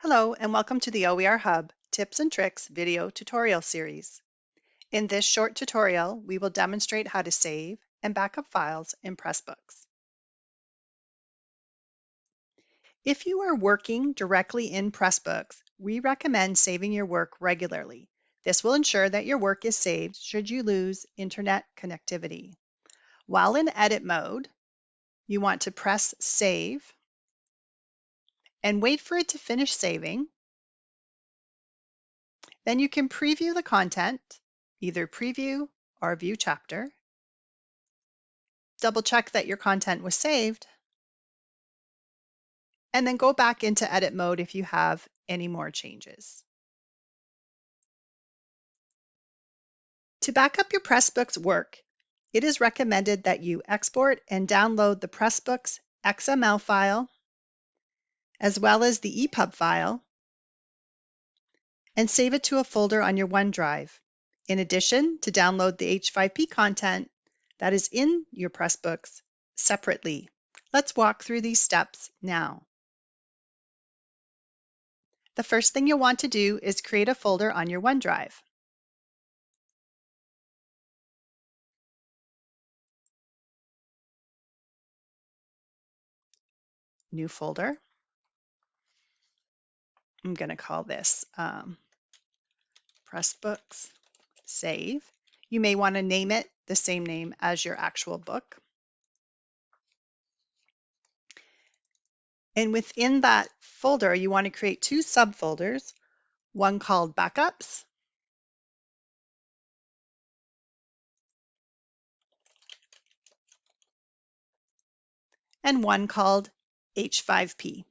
Hello and welcome to the OER Hub Tips and Tricks video tutorial series. In this short tutorial, we will demonstrate how to save and backup files in Pressbooks. If you are working directly in Pressbooks, we recommend saving your work regularly. This will ensure that your work is saved should you lose internet connectivity. While in edit mode, you want to press save and wait for it to finish saving. Then you can preview the content, either preview or view chapter. Double check that your content was saved. And then go back into edit mode if you have any more changes. To back up your Pressbooks work, it is recommended that you export and download the Pressbooks XML file as well as the EPUB file, and save it to a folder on your OneDrive. In addition, to download the H5P content that is in your Pressbooks separately. Let's walk through these steps now. The first thing you'll want to do is create a folder on your OneDrive. New folder. I'm going to call this um, Pressbooks Save. You may want to name it the same name as your actual book. And within that folder, you want to create two subfolders, one called Backups and one called H5P.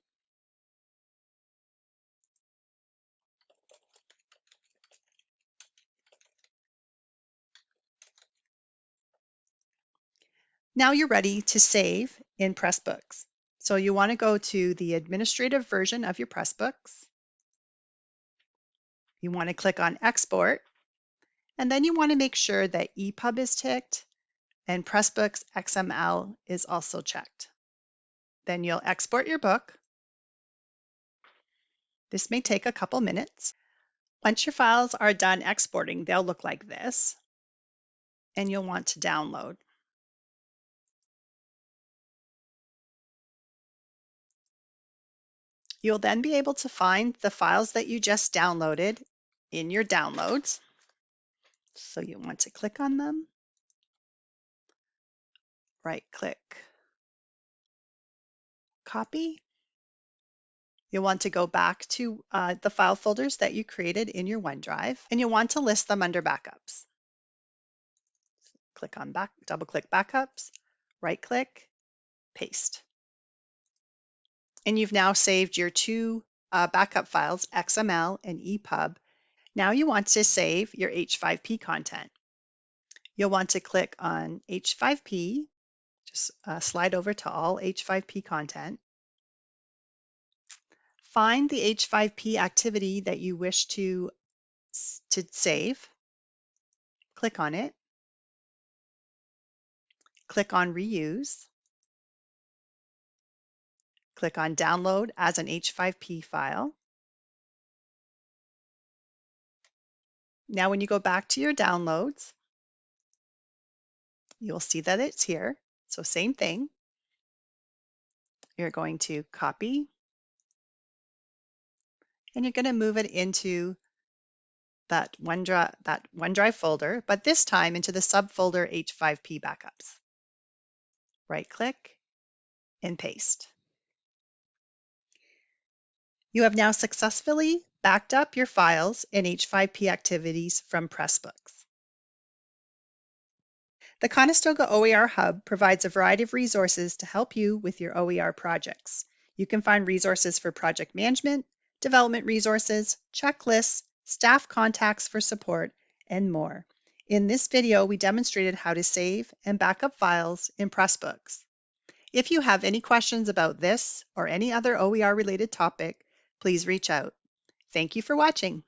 Now you're ready to save in Pressbooks. So you want to go to the administrative version of your Pressbooks. You want to click on Export, and then you want to make sure that EPUB is ticked and Pressbooks XML is also checked. Then you'll export your book. This may take a couple minutes. Once your files are done exporting, they'll look like this, and you'll want to download. You'll then be able to find the files that you just downloaded in your downloads. So you want to click on them, right click, copy. You'll want to go back to uh, the file folders that you created in your OneDrive, and you'll want to list them under backups. Click on back, double click backups, right click, paste and you've now saved your two uh, backup files, XML and EPUB. Now you want to save your H5P content. You'll want to click on H5P, just uh, slide over to all H5P content. Find the H5P activity that you wish to, to save. Click on it. Click on Reuse. Click on Download as an H5P file. Now when you go back to your downloads, you'll see that it's here. So same thing. You're going to copy and you're going to move it into that OneDrive, that OneDrive folder, but this time into the subfolder H5P backups. Right click and paste. You have now successfully backed up your files in H5P activities from Pressbooks. The Conestoga OER Hub provides a variety of resources to help you with your OER projects. You can find resources for project management, development resources, checklists, staff contacts for support, and more. In this video, we demonstrated how to save and backup files in Pressbooks. If you have any questions about this or any other OER related topic, please reach out. Thank you for watching.